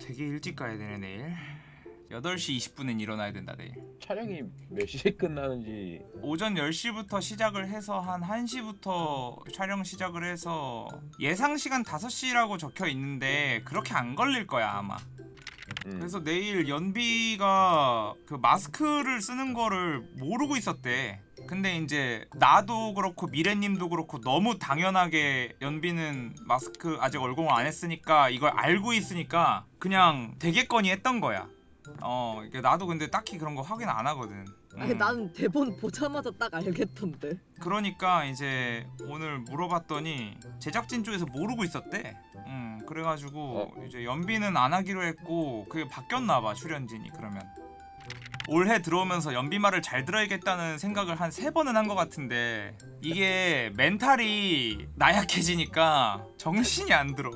되게 일찍 가야 되네 내일 8시 20분엔 일어나야 된다 내일 촬영이 몇 시에 끝나는지 오전 10시부터 시작을 해서 한 1시부터 촬영 시작을 해서 예상 시간 5시라고 적혀 있는데 그렇게 안 걸릴 거야 아마 음. 그래서 내일 연비가 그 마스크를 쓰는 거를 모르고 있었대. 근데 이제 나도 그렇고 미래님도 그렇고 너무 당연하게 연비는 마스크 아직 얼공을 안 했으니까 이걸 알고 있으니까 그냥 되겠거니 했던 거야. 어, 나도 근데 딱히 그런 거 확인 안 하거든. 아니 음. 나는 대본 보자마자 딱 알겠던데. 그러니까 이제 오늘 물어봤더니 제작진 쪽에서 모르고 있었대. 음, 그래가지고 이제 연비는 안 하기로 했고 그게 바뀌었나봐 출연진이 그러면. 올해 들어오면서 연비 말을 잘 들어야겠다는 생각을 한 세 번은 한 것 같은데 이게 멘탈이 나약해지니까 정신이 안 들어.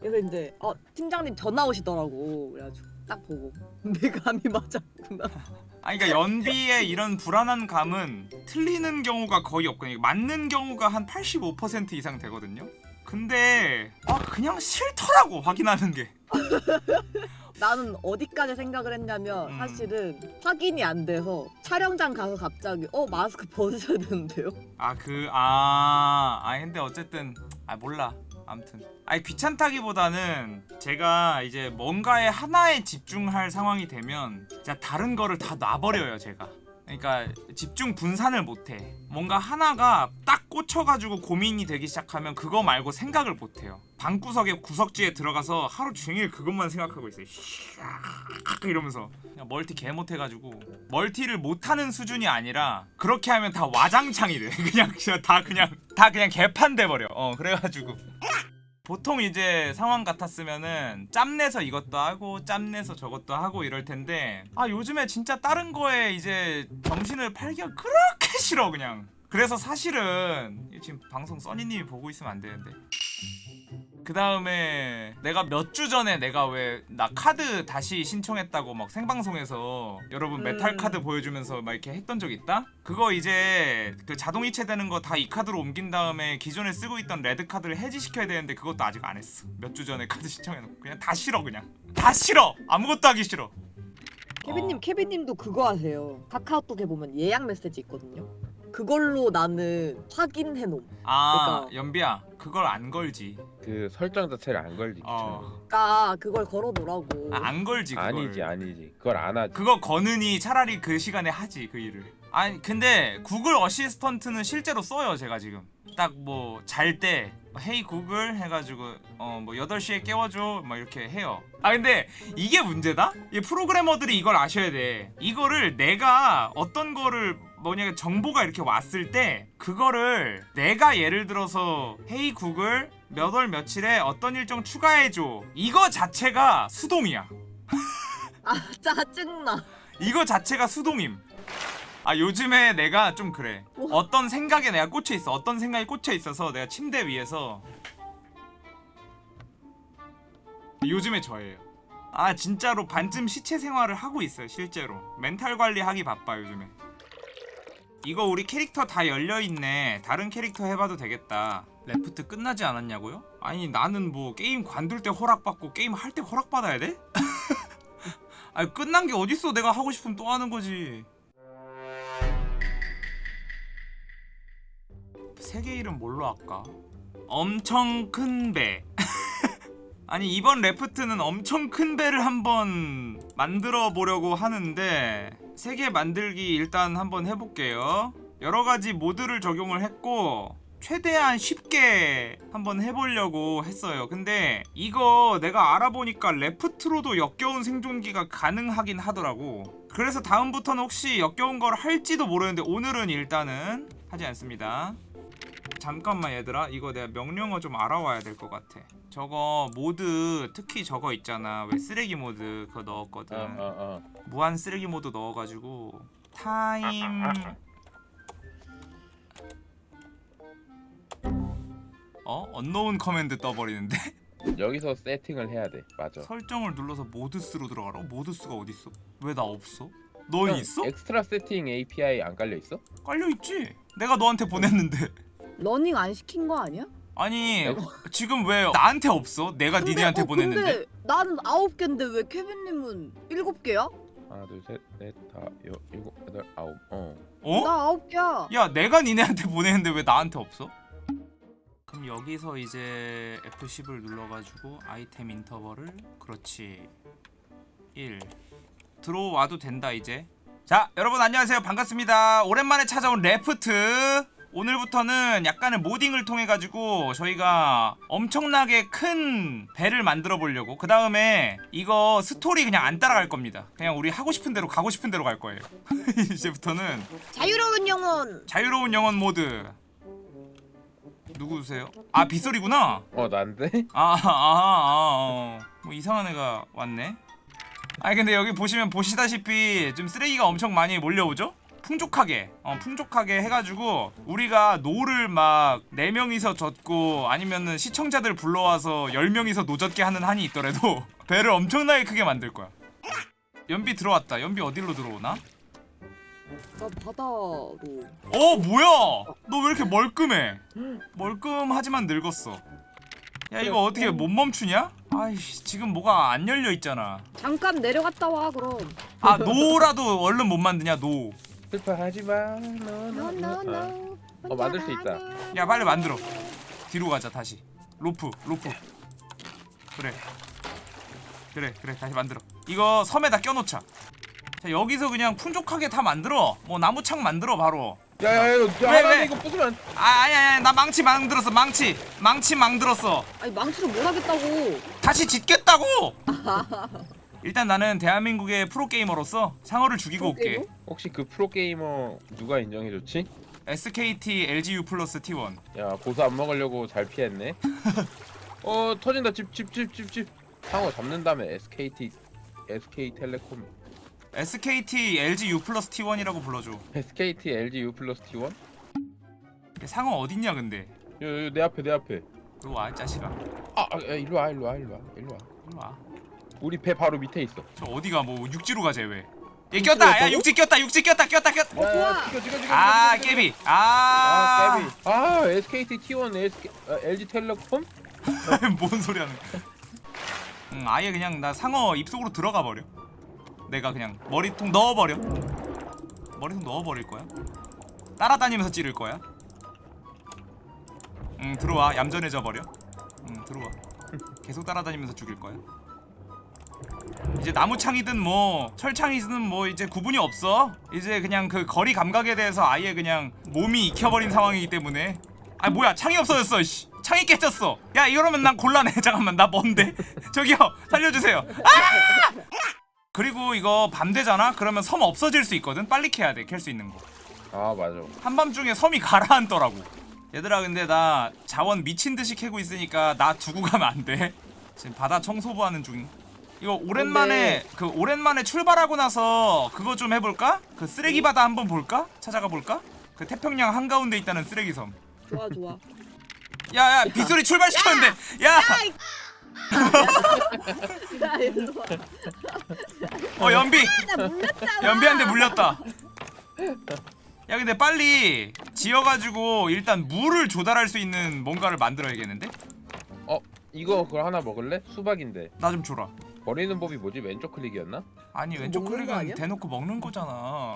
그래서 이제 어 팀장님 전화 오시더라고. 그래가지고 딱 보고 내 감이 맞았구나. 아니 그러니까 연비의 이런 불안한 감은 틀리는 경우가 거의 없거든요. 맞는 경우가 한 85% 이상 되거든요. 근데 아 그냥 싫더라고 확인하는 게. 나는 어디까지 생각을 했냐면 음. 사실은 확인이 안 돼서 촬영장 가서 갑자기 어 마스크 벗으셔야 되는데요. 아 그아 아니 근데 어쨌든 아 몰라 아무튼 아니 귀찮다기보다는 제가 이제 뭔가에 하나에 집중할 상황이 되면 진짜 다른 거를 다 놔버려요 제가 그러니까 집중 분산을 못해. 뭔가 하나가 딱 꽂혀가지고 고민이 되기 시작하면 그거 말고 생각을 못해요. 방구석에 구석지에 들어가서 하루 종일 그것만 생각하고 있어요. 이러면서. 멀티 개 못해가지고. 멀티를 못하는 수준이 아니라 그렇게 하면 다 와장창이 돼. 그냥 그냥 다 그냥 다 그냥 개판 돼버려. 어 그래가지고 보통 이제 상황 같았으면은 짬내서 이것도 하고 짬내서 저것도 하고 이럴 텐데 아 요즘에 진짜 다른 거에 이제 정신을 팔기가 그렇게 싫어 그냥. 그래서 사실은 지금 방송 써니님이 보고 있으면 안 되는데 그 다음에 내가 몇 주 전에 내가 왜 나 카드 다시 신청했다고 막 생방송에서 여러분 음. 메탈 카드 보여주면서 막 이렇게 했던 적 있다? 그거 이제 그 자동 이체 되는 거 다 이 카드로 옮긴 다음에 기존에 쓰고 있던 레드 카드를 해지시켜야 되는데 그것도 아직 안 했어 몇 주 전에 카드 신청해놓고 그냥 다 싫어 그냥 다 싫어 아무것도 하기 싫어 케빈님 어. 케빈님도 그거 하세요. 카카오톡에 보면 예약 메시지 있거든요. 그걸로 나는 확인해 놓음. 아 그러니까- 연비야 그걸 안 걸지. 그 설정 자체를 안 걸지 어. 그러니까 그걸 걸어 놓으라고. 아, 안 걸지 그걸. 아니지 아니지. 그걸 안 하지. 그거 거느니 차라리 그 시간에 하지 그 일을. 아니 근데 구글 어시스턴트는 실제로 써요 제가 지금. 딱 뭐 잘 때. 헤이 구글 해가지고 어 뭐 8시에 깨워줘 막 이렇게 해요. 아 근데 이게 문제다? 이 프로그래머들이 이걸 아셔야 돼. 이거를 내가 어떤 거를 뭐냐 정보가 이렇게 왔을 때 그거를 내가 예를 들어서 헤이 구글 몇 월 며칠에 어떤 일정 추가해줘 이거 자체가 수동이야 아 짜증나. 이거 자체가 수동임. 아 요즘에 내가 좀 그래. 뭐? 어떤 생각에 내가 꽂혀 있어. 어떤 생각이 꽂혀 있어서 내가 침대 위에서 요즘에 저예요. 아 진짜로 반쯤 시체 생활을 하고 있어요 실제로. 멘탈 관리하기 바빠 요즘에. 이거 우리 캐릭터 다 열려 있네. 다른 캐릭터 해봐도 되겠다. Raft 끝나지 않았냐고요? 아니 나는 뭐 게임 관둘 때 허락받고 게임 할 때 허락받아야 돼? 아니 끝난 게 어딨어 내가 하고 싶으면 또 하는 거지 세계 이름 뭘로 할까? 엄청 큰 배. 아니 이번 레프트는 엄청 큰 배를 한번 만들어 보려고 하는데 세계 만들기 일단 한번 해볼게요. 여러 가지 모드를 적용을 했고 최대한 쉽게 한번 해보려고 했어요. 근데 이거 내가 알아보니까 레프트로도 역겨운 생존기가 가능하긴 하더라고. 그래서 다음부터는 혹시 역겨운 걸 할지도 모르는데 오늘은 일단은 하지 않습니다. 잠깐만 얘들아 이거 내가 명령어 좀 알아와야 될 것 같아 저거 mod 특히 저거 있잖아 왜 쓰레기 mod 그거 넣었거든 어 어 어 무한 쓰레기 mod 넣어가지고 time 어? unknown command 떠버리는데? 여기서 세팅을 해야 돼 맞아 설정을 눌러서 mods로 들어가라 어, mods가 어딨어? 왜 나 없어? 너 형, 있어? extra settings API 안 깔려 있어? 깔려있지? 내가 너한테 보냈는데 running 안 시킨 거 아니야? 아니 네? 지금 왜 나한테 없어? 내가 근데, 니네한테 어, 보냈는데 근데 나는 아홉 개인데 왜 케빈님은 일곱 개야? 하나 둘셋넷다 일곱 여덟 아홉 어 어? 나 아홉 개야. 야 내가 니네한테 보냈는데 왜 나한테 없어? 그럼 여기서 이제 F10을 눌러가지고 item interval을 그렇지 1 들어와도 된다 이제 자 여러분 안녕하세요 반갑습니다 오랜만에 찾아온 Raft 오늘부터는 약간의 modding을 통해 가지고 저희가 엄청나게 큰 배를 만들어 보려고 그 다음에 이거 스토리 그냥 안 따라갈 겁니다 그냥 우리 하고 싶은 대로 가고 싶은 대로 갈 거예요 이제부터는 자유로운 영혼. 자유로운 영혼 모드 누구세요? 아 빗소리구나 어, 난데 아아아 아, 어. 뭐 이상한 애가 왔네 아니 근데 여기 보시면 보시다시피 좀 쓰레기가 엄청 많이 몰려오죠? 풍족하게 어 풍족하게 해가지고 우리가 노를 막 4명이서 젓고 아니면은 시청자들 불러와서 10명이서 노젓게 하는 한이 있더라도 배를 엄청나게 크게 만들 거야 연비 들어왔다 연비 어디로 들어오나? 나 바다로. 어 뭐야 너 왜 이렇게 멀끔해 멀끔하지만 늙었어 야 이거 어떻게 못 멈추냐? 아이씨 지금 뭐가 안 열려 있잖아 잠깐 내려갔다 와 그럼. 아 노라도 얼른 못 만드냐 노야 슬퍼하지 마. No no no. 어, 만들 수 있다. 빨리 만들어. 뒤로 가자 다시. 로프 로프. 그래. 그래 그래. 다시 만들어. 이거 섬에다 껴놓자. 자 여기서 그냥 풍족하게 다 만들어. 뭐 나무창 만들어 바로. 야야야 왜? 이거 부수면 아 아니 아니 나 망치 만들었어 망치. 망치 만들었어. 아니 망치로 뭘 하겠다고. 다시 짓겠다고! 일단 나는 대한민국의 프로게이머로서 상어를 죽이고 올게. 프로게이머? 혹시 그 프로게이머 누가 인정해줬지? SKT LGU 플러스 T1 야 고수 안 먹으려고 잘 피했네. 어 터진다. 집 집 집 집집. 상어 잡는 다음에 SKT SK텔레콤 SKT LGU 플러스 T1이라고 불러줘. SKT LG U 플러스 T1? 상어 어딨냐 근데? 요내 앞에 내 앞에. 이리 와이 자식아. 아, 아 야, 일로 와 일로 와 일로 와 일로 와. 이리 와저 우리 배 바로 밑에 있어. 어디가? 뭐 육지로 가재 왜 얘 꼈다. 야? 육지 꼈다. 육지 꼈다. 꼈다 꼈다 어, 찍어 아 찍어, 찍어. 깨비. 아. 아 깨비. 아 SKT T1 SK, 아, LG텔레콤? 뭔 소리 하는 응 아예 그냥 나 상어 입속으로 들어가 버려. 내가 그냥 머리통 넣어버려. 머리통 넣어버릴 거야? 따라다니면서 찌를 거야? 응 들어와. 얌전해져 버려. 응 들어와. 계속 따라다니면서 죽일 거야 이제 나무창이든 뭐 철창이든 뭐 이제 구분이 없어. 이제 그냥 그 거리 감각에 대해서 아예 그냥 몸이 익혀버린 상황이기 때문에. 아 뭐야 창이 없어졌어 씨. 창이 깨졌어. 야 이러면 난 곤란해. 잠깐만 나 뭔데? 저기요 살려주세요. 아! 그리고 이거 밤 되잖아? 그러면 섬 없어질 수 있거든? 빨리 캐야 돼 캘 수 있는 거. 아 맞아. 한밤중에 섬이 가라앉더라고. 얘들아 근데 나 자원 미친듯이 캐고 있으니까 나 두고 가면 안돼? 지금 바다 청소부 하는 중 이거 오랜만에 그 오랜만에 출발하고 나서 그거 좀 해볼까? 그 쓰레기 바다 한번 볼까? 찾아가 볼까? 그 태평양 한가운데 있다는 쓰레기 섬 좋아 좋아. 야야 빗소리 출발시켰는데 야! 야. 어 연비! 연비한테 물렸다 야 근데 빨리 지어가지고 일단 물을 조달할 수 있는 뭔가를 만들어야겠는데? 어 이거 그걸 하나 먹을래? 수박인데 나 좀 줘라 버리는 법이 뭐지? 왼쪽 클릭이었나? 아니 왼쪽 클릭은? 대놓고 먹는 거잖아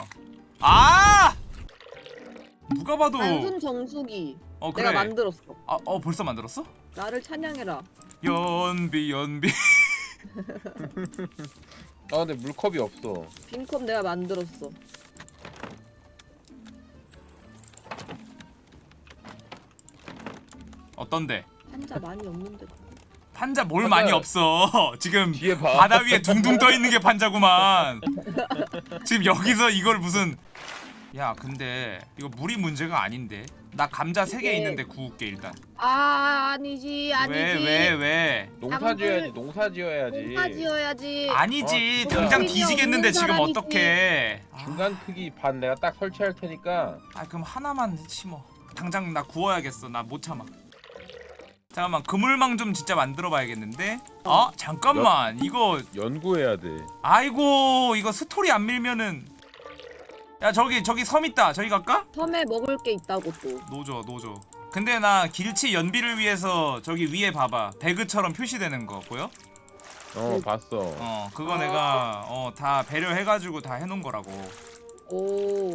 아! 누가 봐도 단순 정수기. 어 내가 그래 만들었어. 아, 어 벌써 만들었어? 나를 찬양해라. 연비 연비 아 근데 물컵이 없어 빈컵 내가 만들었어. 어떤데? 한자 많이 없는데. 판자 뭘 판자- 많이 없어 지금 뒤에 봐 바다 위에 둥둥 떠 있는 게 판자구만. 지금 여기서 이걸 무슨? 야, 근데 이거 물이 문제가 아닌데. 나 감자 세개 이게- 있는데 구울게 일단. 아 아니지 아니지. 왜왜 왜? 농사 지어야지 농사 지어야지 농사 지어야지. 아니지. 어, 당장 뒤지겠는데 지금. 어떡해? 아, 중간 크기 반 내가 딱 설치할 테니까 아, 그럼 하나만 심어. 당장 나 구워야겠어. 나 못 참아. 잠깐만 그물망 좀 진짜 만들어 봐야겠는데. 어 잠깐만 이거 연구해야 돼 아이고 이거 스토리 안 밀면은 야 저기 저기 섬 있다 저기 갈까? 섬에 먹을 게 있다고 또. 노조 노조 근데 나 길치 연비를 위해서 저기 위에 봐봐 배그처럼 표시되는 거 보여? 어 봤어. 어 그거 아. 내가 어 다 배려해가지고 다 해놓은 거라고 오.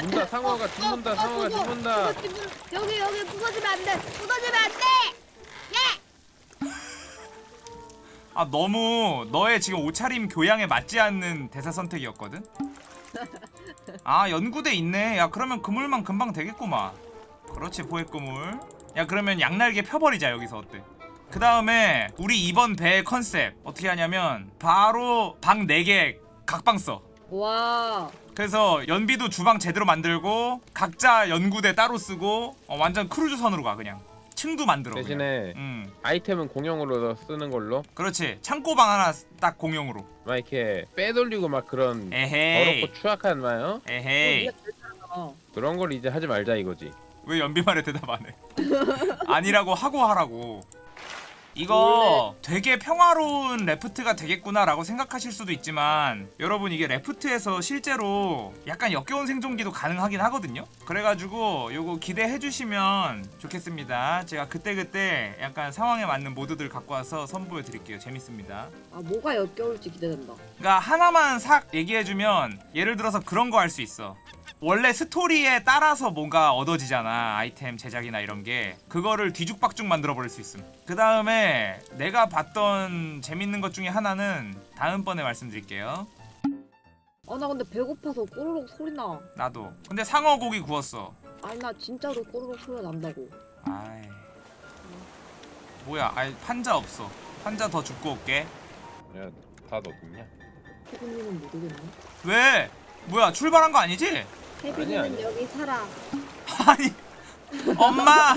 문다 상어가 죽는다 상어가 죽는다. 여기 여기 부서지면 안 돼. 부서지면 안 돼. 아 너무 너의 지금 옷차림 교양에 맞지 않는 대사 선택이었거든? 아 연구대 있네. 야 그러면 그물만 금방 되겠구만. 그렇지 포획 그물. 야 그러면 양날개 펴버리자 여기서 어때? 그 다음에 우리 이번 배 컨셉 어떻게 하냐면 바로 방 4개 각방 써. 와. 그래서 연비도 주방 제대로 만들고 각자 연구대 따로 쓰고 어, 완전 크루즈 선으로 가 그냥 층도 만들어. 대신에 음 아이템은 공용으로 쓰는 걸로. 그렇지 창고방 하나 딱 공용으로 막 이렇게 빼돌리고 막 그런 에헤이 더럽고 추악한 말요 에헤이 네가 제일 잘하잖아. 그런 걸 이제 하지 말자 이거지. 왜 연비 말에 대답 안 해? 아니라고 하고 하라고. 이거 되게 평화로운 레프트가 되겠구나라고 생각하실 수도 있지만 여러분 이게 레프트에서 실제로 약간 역겨운 생존기도 가능하긴 하거든요. 그래가지고 요거 기대해 주시면 좋겠습니다. 제가 그때그때 약간 상황에 맞는 모드들 갖고 와서 선보여 드릴게요. 재밌습니다. 아 뭐가 역겨울지 기대된다. 그러니까 하나만 싹 얘기해주면 예를 들어서 그런 거 할 수 있어. 원래 스토리에 따라서 뭔가 얻어지잖아 아이템 제작이나 이런 게 그거를 뒤죽박죽 만들어 버릴 수 있음 그 다음에 내가 봤던 재밌는 것 중에 하나는 다음번에 말씀드릴게요 아 나 근데 배고파서 꼬르륵 소리 나. 나도 근데 상어 고기 구웠어 아니 나 진짜로 꼬르륵 소리가 난다고. 아이 뭐야 아이 판자 없어 판자 더 줍고 올게 야다 어딨냐? 태국님은 모르겠네. 왜 뭐야 출발한 거 아니지? 아니야. 여기 살아. 아니 엄마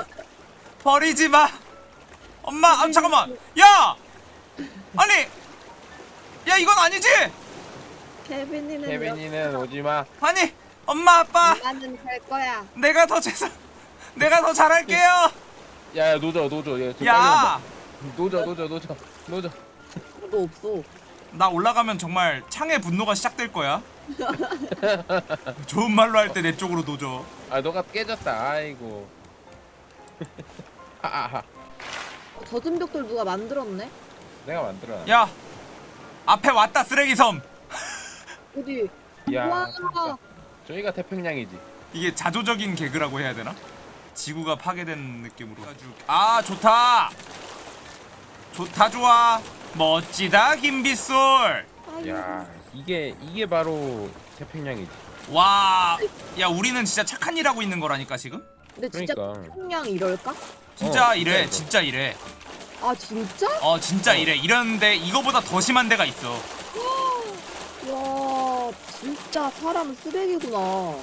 버리지 마 엄마 아 잠깐만 야 아니 야 이건 아니지 케빈이는 케빈이는 오지 마. 아니 엄마 아빠 나는 갈 거야. 내가 더 죄송 내가 더 잘할게요 야, 야 노져 노져. 얘 빨리 야. 노져 노져 노져 노져. 너 없어. 나 올라가면 정말 창의 분노가 시작될 거야 좋은 말로 할 때 내 쪽으로 도줘 아 너가 깨졌다. 아이고. 하하하. 어, 젖은 벽돌 누가 만들었네? 내가 만들어. 야 앞에 왔다 쓰레기 섬 어디? 야, 와. 진짜. 저희가 태평양이지. 이게 자조적인 개그라고 해야 되나? 지구가 파괴된 느낌으로 아 좋다 좋다 좋아 멋지다 김빗솔. 야, 이게 이게 바로 태평양이지. 와 야 우리는 진짜 착한 일 하고 있는 거라니까 지금 근데 진짜 그러니까. 평양 이럴까? 진짜 어, 이래 진짜 진짜 이래 아 진짜? 어 진짜 이래 이러는데 이거보다 더 심한 데가 있어 와 진짜 사람 쓰레기구나. 어?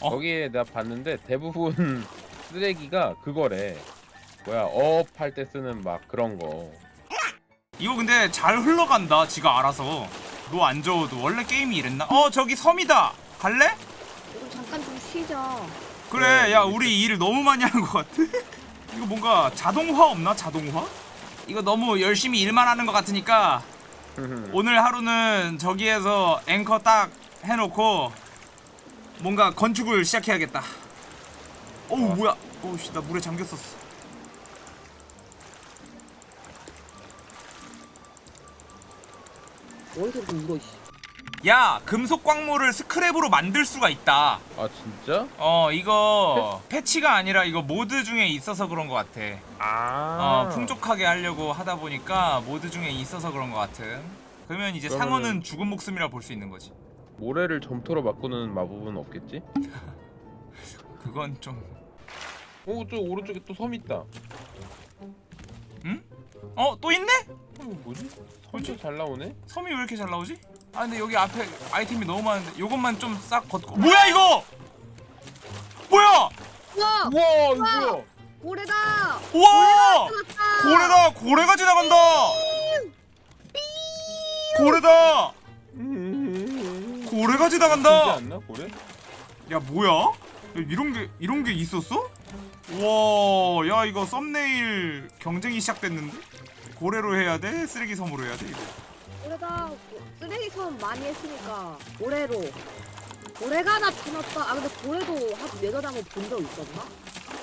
거기에 내가 봤는데 대부분 쓰레기가 그거래. 뭐야 업할 때 쓰는 막 그런 거. 이거 근데 잘 흘러간다 지가 알아서 너안 저어도 원래 게임이 이랬나? 어 저기 섬이다 갈래? 우리 잠깐 좀 쉬자. 그래 네, 야 우리 일 너무 많이 하는 것 같아 이거 뭔가 자동화 없나 자동화? 이거 너무 열심히 일만 하는 것 같으니까 오늘 하루는 저기에서 앵커 딱 해놓고 뭔가 건축을 시작해야겠다 어우 어. 뭐야 어우 씨 나 물에 잠겼었어 어디서 이렇게 울어 씨. 야 금속 광물을 스크랩으로 만들 수가 있다 아 진짜? 어 이거 패치가 아니라 이거 모드 중에 있어서 그런 것 같아 아. 어 풍족하게 하려고 하다 보니까 모드 중에 있어서 그런 것 같은 그러면 이제 그러면은- 상어는 죽은 목숨이라 볼 수 있는 거지 모래를 점토로 바꾸는 마법은 없겠지? 그건 좀 오, 저 오른쪽에 또 섬 있다. 어? 또 있네? 어, 뭐지? 섬이 잘 나오네? 섬이 왜 이렇게 잘 나오지? 아 근데 여기 앞에 아이템이 너무 많은데 요것만 좀 싹 걷고 뭐야 이거! 뭐야! 우와 우와, 이거 뭐야? 고래다. 우와! 고래다! 고래가 지나간다! 고래다! 고래가 진짜 지나간다! 않나 고래? 야 뭐야? 야, 이런 게 이런 게 있었어? 와, 야 이거 썸네일 경쟁이 시작됐는데? 고래로 해야 돼? 쓰레기 섬으로 해야 돼 이거? 고래다. 쓰레기 섬 많이 했으니까 고래로. 고래가 나타났다. 아 근데 고래도 한 네더당을 본적 있었나?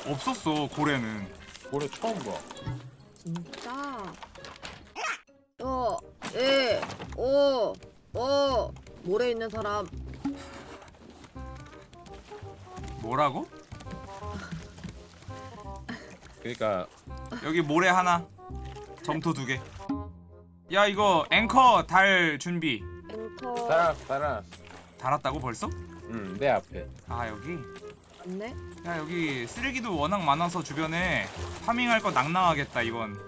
없었어 고래는 고래 처음 봐. 진짜. 어, 예, 오, 오, 모래 있는 사람. 뭐라고? 그러니까 여기 모래 하나 점토 두 개 야 이거 앵커 달 준비. 앵커. 따라왔어 따라왔어. 달았다고 벌써? 응, 내 앞에. 아 여기? 맞네. 야 여기 쓰레기도 워낙 많아서 주변에 farming할 거 낭낭하겠다 이건.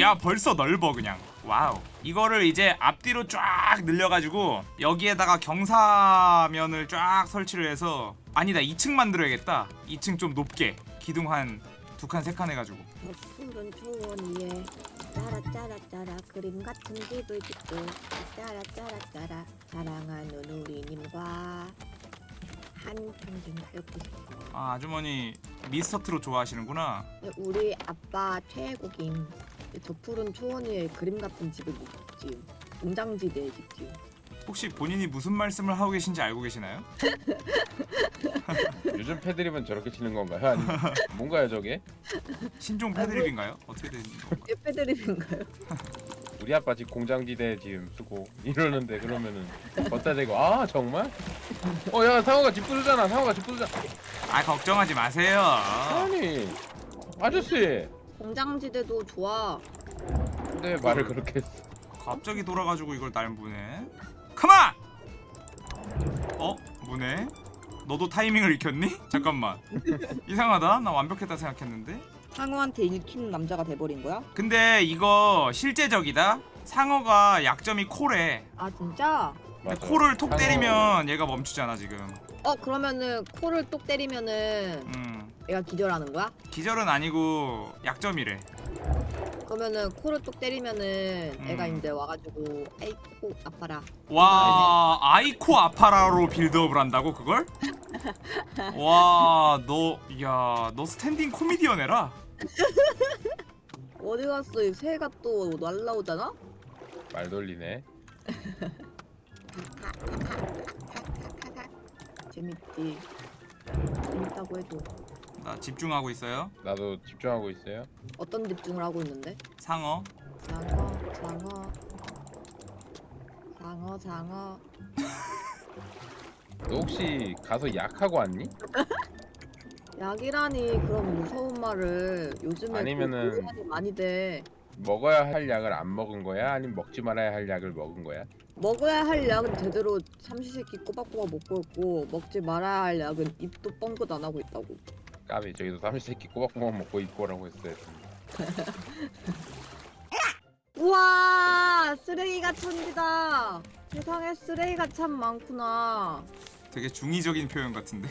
야 벌써 넓어 그냥. Wow. 이거를 이제 앞뒤로 쫙 늘려가지고 여기에다가 경사면을 쫙 설치를 해서 아니다 2층 만들어야겠다. 2층 좀 높게. 기둥 한 두 칸 세 칸 해가지고. 푸른 초원위에 짜라 짜라 짜라 그림 같은 집을 짓고 짜라 짜라 짜라 사랑하는 우리님과 한평생 살고 싶어 아 아주머니 미스터 트롯 좋아하시는구나 우리 아빠 최애곡인 저 푸른 초원 위에 그림 같은 집을 못 지음. 공장지대에 집 지음. 혹시 본인이 무슨 말씀을 하고 계신지 알고 계시나요? 요즘 패드립은 저렇게 치는 건가요? 아니면 뭔가요 저게? 신종 패드립인가요? 어떻게 된 건가? 예패드립인가요? 우리 아빠 집 공장지대 지금 쓰고 이러는데 그러면은 걷다 대고 아 정말? 어 야 상호가 집 부수잖아 상호가 집 부수잖아 아 걱정하지 마세요 아니 아저씨 공장지대도 좋아. 근데 말을 그렇게 했어 갑자기 돌아가지고 이걸 날 무네 가만! 어? 무네? 너도 타이밍을 익혔니? 잠깐만. 이상하다. 나 완벽했다 생각했는데. 상어한테 읽히는 남자가 돼버린 거야? 근데 이거 실제적이다. 상어가 약점이 코래 아 진짜? 코를 톡 때리면 얘가 멈추잖아 지금. 어 그러면은 코를 똑 때리면은 음 얘가 기절하는 거야? 기절은 아니고 약점이래 그러면은 코를 똑 때리면은 음. 애가 이제 와가지고 에이 코 아파라. 와 아이코 아파라로 build-up을 한다고 그걸? 와 너 야 너 스탠딩 코미디언 해라 어디 갔어? 이 새가 또 날라오잖아? 말 돌리네 재밌지. 재밌다고 해도 나 집중하고 있어요 나도 집중하고 있어요 어떤 집중을 하고 있는데? 상어 장어, 장어, 장어, 장어. 너 혹시 가서 약하고 왔니? 약이라니 그런 무서운 말을 요즘에 아니면은- 또 말이 많이 돼. 먹어야 할 약을 안 먹은 거야? 아니면 먹지 말아야 할 약을 먹은 거야? 먹어야 할 약은 제대로 삼시세끼 꼬박꼬박 먹고 있고 먹지 말아야 할 약은 입도 뻥긋 안 하고 있다고. 까비 저기도 삼시세끼 꼬박꼬박 먹고 있고라고 했어야 돼 우와 쓰레기가 천지다. 세상에 쓰레기가 참 많구나. 되게 중의적인 표현 같은데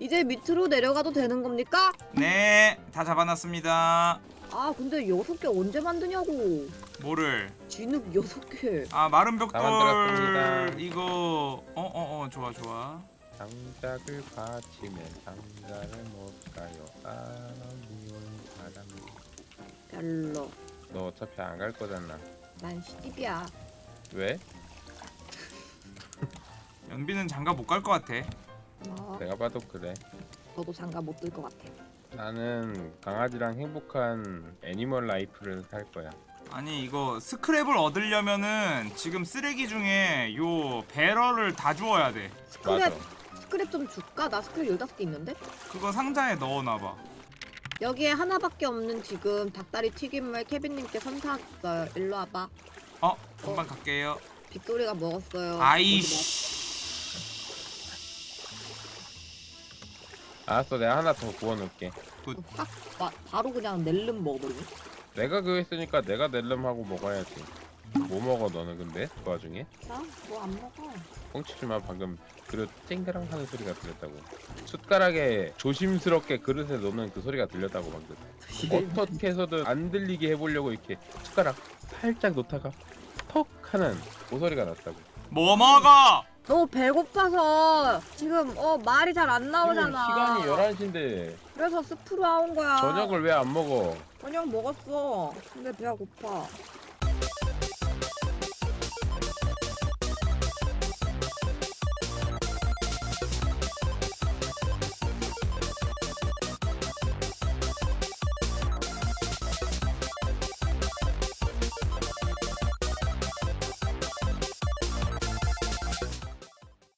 이제 밑으로 내려가도 되는 겁니까? 네 다 잡아놨습니다 아 근데 여섯 개 언제 만드냐고. 뭐를 진흙 여섯 개. 아 마른 다 벽돌. 이거 어어어 좋아 좋아 장작을 받치면 장작을 못 가요. 사람이온 사람 별로. 너 어차피 안 갈 거잖아. 난 시집이야. 왜? 연비는 장가 못 갈 것 같아. 뭐? 내가 봐도 그래. 너도 장가 못 들 것 같아. 나는 강아지랑 행복한 animal life를 살 거야. 아니 이거 스크랩을 얻으려면은 지금 쓰레기 중에 요 배럴을 다 주워야 돼. 스크랩 맞아 스크랩 좀 줄까? 나 스크랩 열다섯 개 있는데. 그거 상자에 넣어놔봐 여기에 하나밖에 없는 지금 닭다리 튀김을 케빈님께 선사했어요. 일로 와봐. 어 금방 갈게요 빅토리가 먹었어요. 아이씨 알았어 내가 하나 더 구워놓을게 어디 먹어. 확 바, 바로 그냥 낼름 먹어버리네. 내가 그거 했으니까 내가 낼름 하고 먹어야지 뭐 먹어 너는 근데 그 와중에 나 뭐 안 먹어. 뻥치지마 방금 그릇 쨍그랑 하는 소리가 들렸다고 숟가락에 조심스럽게 그릇에 넣는 그 소리가 들렸다고 방금 어떻게 해서든 안 들리게 해보려고 이렇게 숟가락 살짝 놓다가 턱 하는 그 소리가 났다고 뭐 먹어 너 배고파서 지금 어 말이 잘 안 나오잖아. 시간이 11시인데 그래서 스프로 나온 거야. 저녁을 왜 안 먹어 저녁 먹었어. 근데 배가 고파.